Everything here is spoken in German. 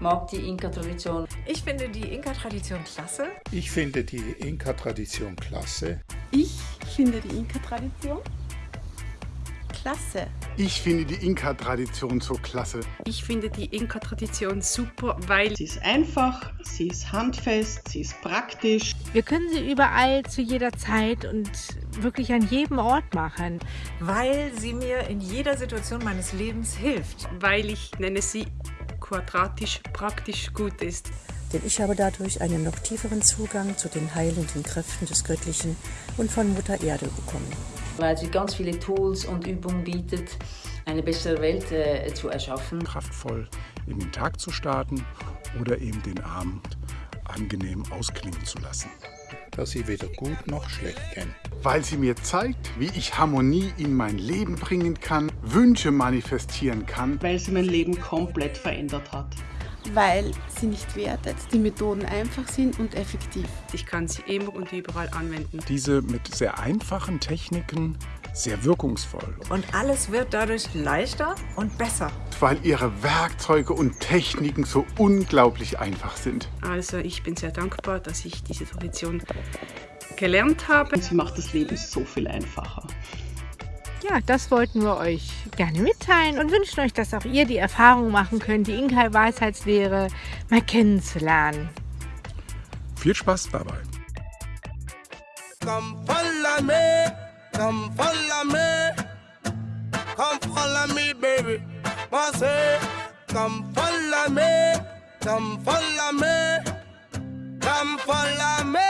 mag die Inka-Tradition. Ich finde die Inka-Tradition klasse. Ich finde die Inka-Tradition klasse. Ich finde die Inka-Tradition klasse. Ich finde die Inka-Tradition so klasse. Ich finde die Inka-Tradition super, weil sie ist einfach, sie ist handfest, sie ist praktisch. Wir können sie überall zu jeder Zeit und wirklich an jedem Ort machen. Weil sie mir in jeder Situation meines Lebens hilft. Weil ich nenne sie quadratisch praktisch gut ist. Denn ich habe dadurch einen noch tieferen Zugang zu den heilenden Kräften des Göttlichen und von Mutter Erde bekommen. Weil sie ganz viele Tools und Übungen bietet, eine bessere Welt äh, zu erschaffen. Kraftvoll in den Tag zu starten oder eben den Abend angenehm ausklingen zu lassen. Dass sie weder gut noch schlecht kennt. Weil sie mir zeigt, wie ich Harmonie in mein Leben bringen kann, Wünsche manifestieren kann. Weil sie mein Leben komplett verändert hat weil sie nicht wertet, die Methoden einfach sind und effektiv. Ich kann sie immer und überall anwenden. Diese mit sehr einfachen Techniken sehr wirkungsvoll. Und alles wird dadurch leichter und besser. Weil ihre Werkzeuge und Techniken so unglaublich einfach sind. Also ich bin sehr dankbar, dass ich diese Tradition gelernt habe. Sie macht das Leben so viel einfacher. Ja, das wollten wir euch gerne mitteilen und wünschen euch, dass auch ihr die Erfahrung machen könnt, die Inkai-Weisheitslehre mal kennenzulernen. Viel Spaß dabei. Come follow me, come follow me, come follow me, baby. say, come follow me, come follow me, come follow me.